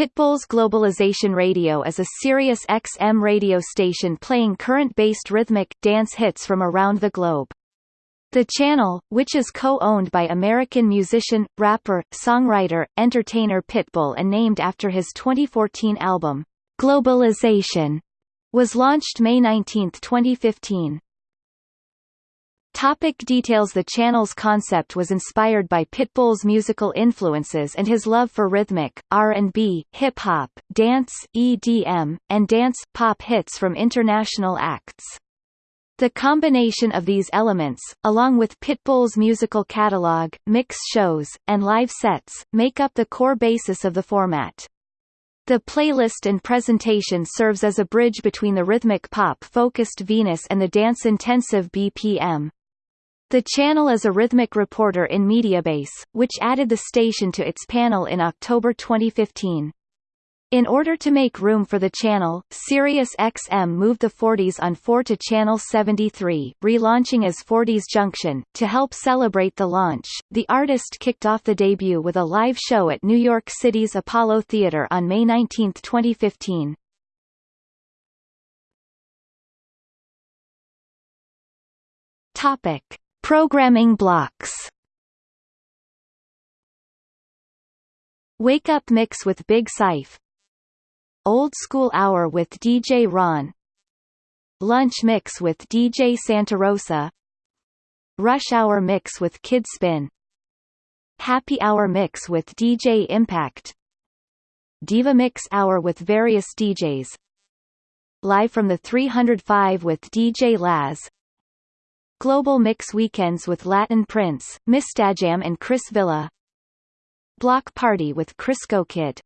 Pitbull's Globalization Radio is a Sirius XM radio station playing current-based rhythmic, dance hits from around the globe. The channel, which is co-owned by American musician, rapper, songwriter, entertainer Pitbull and named after his 2014 album, Globalization, was launched May 19, 2015. Topic details The channel's concept was inspired by Pitbull's musical influences and his love for rhythmic, R&B, hip-hop, dance, EDM, and dance-pop hits from international acts. The combination of these elements, along with Pitbull's musical catalog, mix shows, and live sets, make up the core basis of the format. The playlist and presentation serves as a bridge between the rhythmic pop-focused Venus and the dance-intensive BPM. The channel is a rhythmic reporter in Mediabase, which added the station to its panel in October 2015. In order to make room for the channel, Sirius XM moved the 40s on 4 to Channel 73, relaunching as 40s Junction. To help celebrate the launch, the artist kicked off the debut with a live show at New York City's Apollo Theater on May 19, 2015. Topic. Programming blocks. Wake Up Mix with Big Sife Old School Hour with DJ Ron. Lunch Mix with DJ Santa Rosa. Rush Hour Mix with Kid Spin. Happy Hour Mix with DJ Impact. Diva Mix Hour with various DJs Live from the 305 with DJ Laz Global Mix Weekends with Latin Prince, Mistajam and Chris Villa. Block Party with Crisco Kid